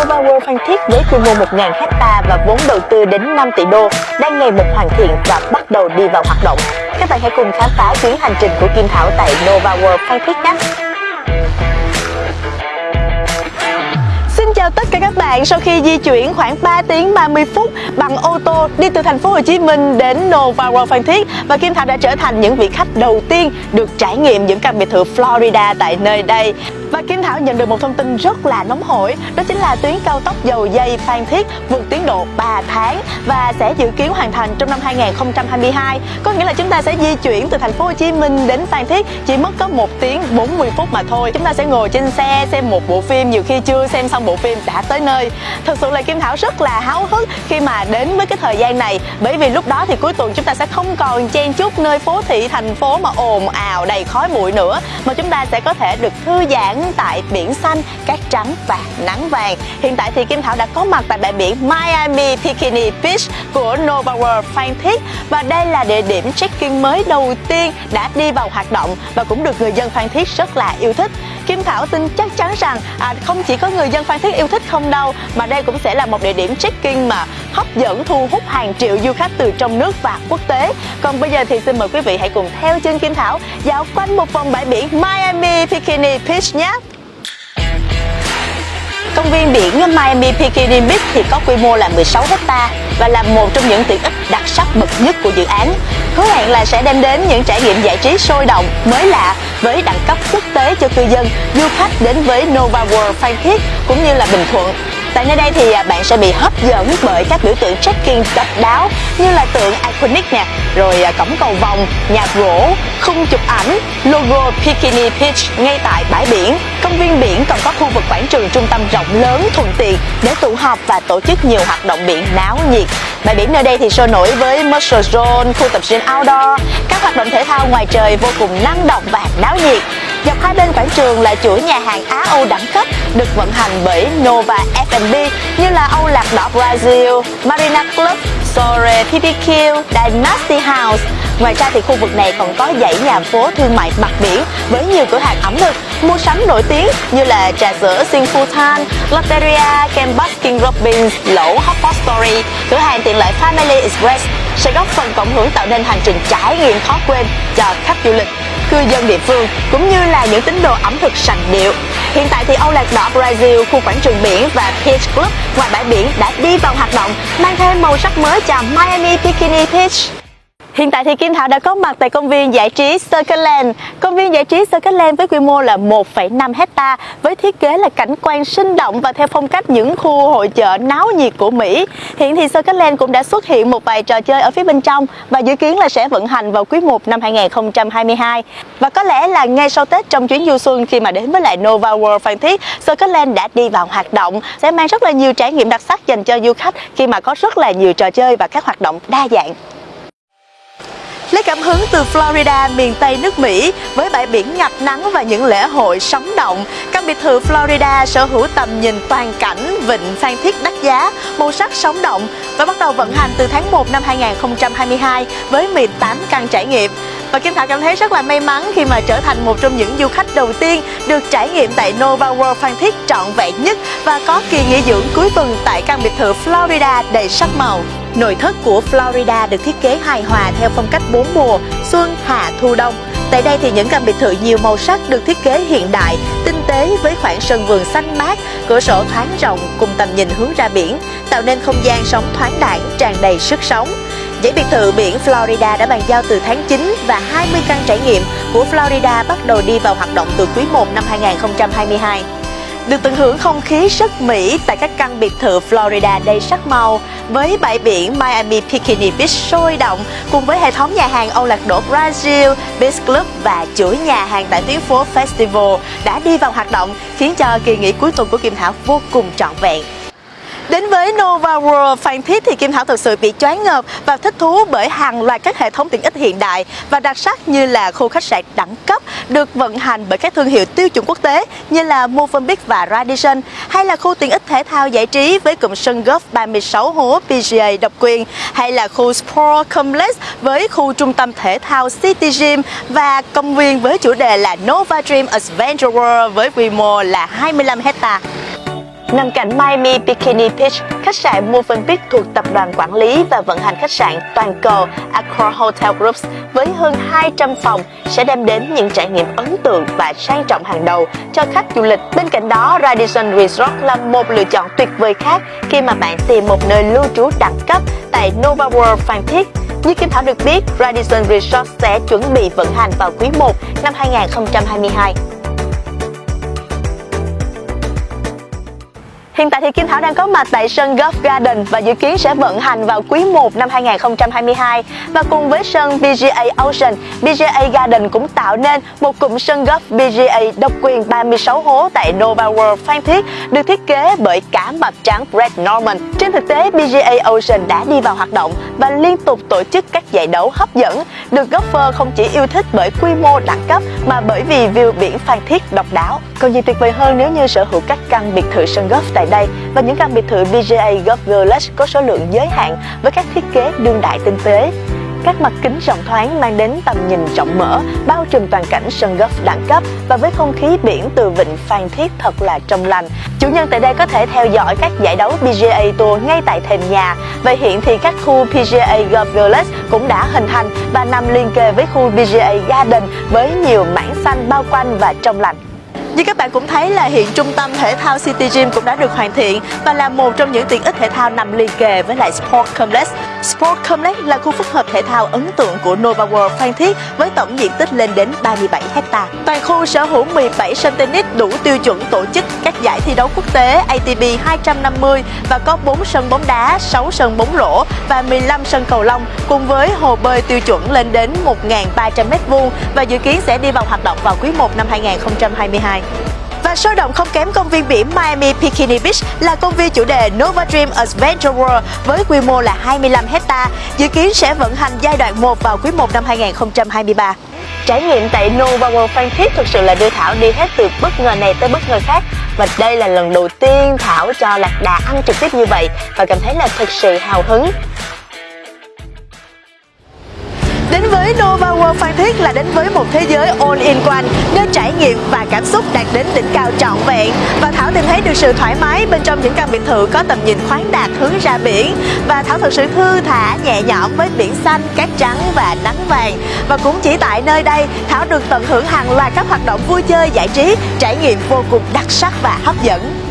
Nova World Phan Thiết với quy mô 1.000 hecta và vốn đầu tư đến 5 tỷ đô đang ngày một hoàn thiện và bắt đầu đi vào hoạt động. Các bạn hãy cùng khám phá chuyến hành trình của Kim Thảo tại Nova World Phan Thiết nhé! Xin chào tất cả các bạn. Sau khi di chuyển khoảng 3 tiếng 30 phút bằng ô tô đi từ thành phố Hồ Chí Minh đến Nova World Phan Thiết và Kim Thảo đã trở thành những vị khách đầu tiên được trải nghiệm những căn biệt thự Florida tại nơi đây. Và Kim Thảo nhận được một thông tin rất là nóng hổi, Đó chính là tuyến cao tốc dầu dây Phan Thiết vượt tiến độ 3 tháng Và sẽ dự kiến hoàn thành trong năm 2022 Có nghĩa là chúng ta sẽ di chuyển từ thành phố Hồ Chí Minh đến Phan Thiết, Chỉ mất có 1 tiếng 40 phút mà thôi. Chúng ta sẽ ngồi trên xe, xem một bộ phim, Nhiều khi chưa xem xong bộ phim đã tới nơi. Thật sự là Kim Thảo rất là háo hức khi mà đến với cái thời gian này, Bởi vì lúc đó thì cuối tuần chúng ta sẽ không còn chen chúc nơi phố thị, thành phố mà ồn ào, đầy khói bụi nữa, Mà chúng ta sẽ có thể được thư giãn tại biển xanh, cát trắng và nắng vàng. Hiện tại thì Kim Thảo đã có mặt tại bãi biển Miami Bikini Beach của Nova World Phan Thiết và đây là địa điểm check-in mới đầu tiên đã đi vào hoạt động và cũng được người dân Phan Thiết rất là yêu thích. Kim Thảo tin chắc chắn rằng à, không chỉ có người dân Phan Thiết yêu thích không đâu mà đây cũng sẽ là một địa điểm check-in mà hấp dẫn thu hút hàng triệu du khách từ trong nước và quốc tế. Còn bây giờ thì xin mời quý vị hãy cùng theo chân Kim Thảo dạo quanh một vòng bãi biển Miami Bikini Beach nhé. Công viên biển Miami Bikini Beach thì có quy mô là 16 hecta và là một trong những tiện ích đặc sắc bậc nhất của dự án. Hứa hẹn là sẽ đem đến những trải nghiệm giải trí sôi động, mới lạ với đẳng cấp quốc tế cho cư dân, du khách đến với Nova World Phan Thiết cũng như là Bình Thuận. Tại nơi đây thì à, bạn sẽ bị hấp dẫn bởi các biểu tượng trekking độc đáo như là tượng iconic nè, rồi à, cổng cầu vòng, nhà gỗ, khung chụp ảnh, logo Bikini Beach ngay tại bãi biển. Công viên biển còn có khu vực quảng trường trung tâm rộng lớn thuận tiện để tụ họp và tổ chức nhiều hoạt động biển náo nhiệt. Bãi biển nơi đây thì sôi nổi với Muscle Zone, khu tập gym outdoor, các hoạt động thể thao ngoài trời vô cùng năng động và náo nhiệt. Dọc hai bên quảng trường là chuỗi nhà hàng Á Âu đẳng cấp được vận hành bởi Nova F&B như là Âu Lạc Đỏ Brazil, Marina Club, Sore PPQ, Dynasty House. Ngoài ra thì khu vực này còn có dãy nhà phố thương mại mặt biển với nhiều cửa hàng ẩm thực, mua sắm nổi tiếng như là trà sữa Sinfutan, Lotteria, Kem Baskin Robbins, lẩu Hotpot Story, cửa hàng tiện lợi Family Express sẽ góp phần cộng hưởng tạo nên hành trình trải nghiệm khó quên cho khách du lịch cư dân địa phương cũng như là những tín đồ ẩm thực sành điệu. Hiện tại thì Âu Lạc Đỏ Brazil, khu quảng trường biển và Beach Club ngoài bãi biển đã đi vào hoạt động, mang thêm màu sắc mới cho Miami Bikini Beach. Hiện tại thì Kim Thảo đã có mặt tại công viên giải trí Circleland. Công viên giải trí Circleland với quy mô là 1,5 hecta với thiết kế là cảnh quan sinh động và theo phong cách những khu hội chợ náo nhiệt của Mỹ. Hiện thì Circleland cũng đã xuất hiện một vài trò chơi ở phía bên trong và dự kiến là sẽ vận hành vào quý 1 năm 2022. Và có lẽ là ngay sau Tết trong chuyến du xuân khi mà đến với lại Nova World Phan Thiết, Circleland đã đi vào hoạt động sẽ mang rất là nhiều trải nghiệm đặc sắc dành cho du khách khi mà có rất là nhiều trò chơi và các hoạt động đa dạng. Lấy cảm hứng từ Florida, miền Tây nước Mỹ với bãi biển ngập nắng và những lễ hội sống động, căn biệt thự Florida sở hữu tầm nhìn toàn cảnh vịnh Phan Thiết đắt giá, màu sắc sống động và bắt đầu vận hành từ tháng 1 năm 2022 với 18 căn trải nghiệm. Và Kim Thảo cảm thấy rất là may mắn khi mà trở thành một trong những du khách đầu tiên được trải nghiệm tại Nova World Phan Thiết trọn vẹn nhất và có kỳ nghỉ dưỡng cuối tuần tại căn biệt thự Florida đầy sắc màu. Nội thất của Florida được thiết kế hài hòa theo phong cách bốn mùa, xuân, hạ, thu, đông. Tại đây thì những căn biệt thự nhiều màu sắc được thiết kế hiện đại, tinh tế với khoảng sân vườn xanh mát, cửa sổ thoáng rộng cùng tầm nhìn hướng ra biển, tạo nên không gian sống thoáng đãng, tràn đầy sức sống. Dãy biệt thự biển Florida đã bàn giao từ tháng 9 và 20 căn trải nghiệm của Florida bắt đầu đi vào hoạt động từ quý 1 năm 2022 được tận hưởng không khí rất Mỹ tại các căn biệt thự Florida đầy sắc màu với bãi biển Miami Bikini Beach sôi động cùng với hệ thống nhà hàng Âu Lạc Đổ Brazil, Beach Club và chuỗi nhà hàng tại tuyến phố Festival đã đi vào hoạt động khiến cho kỳ nghỉ cuối tuần của Kim Thảo vô cùng trọn vẹn. Đến với Nova World Phan Thiết thì Kim Thảo thực sự bị choáng ngợp và thích thú bởi hàng loạt các hệ thống tiện ích hiện đại và đặc sắc như là khu khách sạn đẳng cấp được vận hành bởi các thương hiệu tiêu chuẩn quốc tế như là Movenpick và Radisson, hay là khu tiện ích thể thao giải trí với cụm sân golf 36 hố PGA độc quyền, hay là khu Sport Complex với khu trung tâm thể thao City Gym và công viên với chủ đề là Nova Dream Adventure World với quy mô là 25 hectare. Nằm cạnh Miami Bikini Beach, khách sạn Movenpick thuộc tập đoàn quản lý và vận hành khách sạn toàn cầu Accor Hotel Groups với hơn 200 phòng sẽ đem đến những trải nghiệm ấn tượng và sang trọng hàng đầu cho khách du lịch. Bên cạnh đó, Radisson Resort là một lựa chọn tuyệt vời khác khi mà bạn tìm một nơi lưu trú đẳng cấp tại Nova World Phan Thiết. Như Kim Thảo được biết, Radisson Resort sẽ chuẩn bị vận hành vào quý 1 năm 2022. Hiện tại thì Kim Thảo đang có mặt tại sân Golf Garden và dự kiến sẽ vận hành vào quý 1 năm 2022. Và cùng với sân PGA Ocean, PGA Garden cũng tạo nên một cụm sân golf PGA độc quyền 36 hố tại Nova World Phan Thiết được thiết kế bởi cả mặt trắng Brett Norman. Trên thực tế, PGA Ocean đã đi vào hoạt động và liên tục tổ chức các giải đấu hấp dẫn, được golfer không chỉ yêu thích bởi quy mô đẳng cấp mà bởi vì view biển Phan Thiết độc đáo. Còn gì tuyệt vời hơn nếu như sở hữu các căn biệt thự sân golf tại đây và những căn biệt thự VGA Golf Village có số lượng giới hạn với các thiết kế đương đại tinh tế. Các mặt kính rộng thoáng mang đến tầm nhìn rộng mở, bao trùm toàn cảnh sân golf đẳng cấp và với không khí biển từ vịnh Phan Thiết thật là trong lành. Chủ nhân tại đây có thể theo dõi các giải đấu PGA Tour ngay tại thềm nhà. Và hiện thì các khu PGA Golf Village cũng đã hình thành và nằm liên kề với khu PGA Garden với nhiều mảng xanh bao quanh và trong lành. Như các bạn cũng thấy là hiện trung tâm thể thao City Gym cũng đã được hoàn thiện và là một trong những tiện ích thể thao nằm liền kề với lại Sport Complex. Sport Complex là khu phức hợp thể thao ấn tượng của Nova World Phan Thiết với tổng diện tích lên đến 37 hecta. Toàn khu sở hữu 17 sân tennis đủ tiêu chuẩn tổ chức các giải thi đấu quốc tế ATP 250 và có 4 sân bóng đá, 6 sân bóng rổ và 15 sân cầu lông cùng với hồ bơi tiêu chuẩn lên đến 1.300 m2 và dự kiến sẽ đi vào hoạt động vào quý 1 năm 2022. Và sôi động không kém công viên biển Miami Bikini Beach là công viên chủ đề Nova Dream Adventure World với quy mô là 25 hecta, dự kiến sẽ vận hành giai đoạn 1 vào quý 1 năm 2023. Trải nghiệm tại Nova World Phan Thiết thực sự là đưa Thảo đi hết từ bất ngờ này tới bất ngờ khác và đây là lần đầu tiên Thảo cho Lạc Đà ăn trực tiếp như vậy và cảm thấy là thực sự hào hứng Đến với Nova World Phan Thiết là đến với một thế giới all-in one, nơi trải nghiệm và cảm xúc đạt đến đỉnh cao trọn vẹn. Và Thảo tìm thấy được sự thoải mái bên trong những căn biệt thự có tầm nhìn khoáng đạt hướng ra biển. Và Thảo thật sự thư thả nhẹ nhõm với biển xanh, cát trắng và nắng vàng. Và cũng chỉ tại nơi đây, Thảo được tận hưởng hàng loạt các hoạt động vui chơi giải trí, trải nghiệm vô cùng đặc sắc và hấp dẫn.